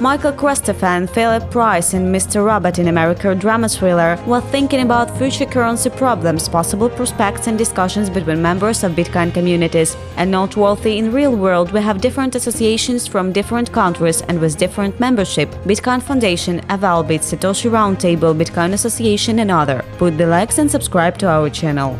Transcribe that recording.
Michael Cristofer Philip Price and Mr. Robot in America drama thriller were thinking about future currency problems, possible prospects and discussions between members of Bitcoin communities. And noteworthy in real world we have different associations from different countries and with different membership Bitcoin Foundation, Avalbit, Satoshi Roundtable, Bitcoin Association and other. Put the likes and subscribe to our channel.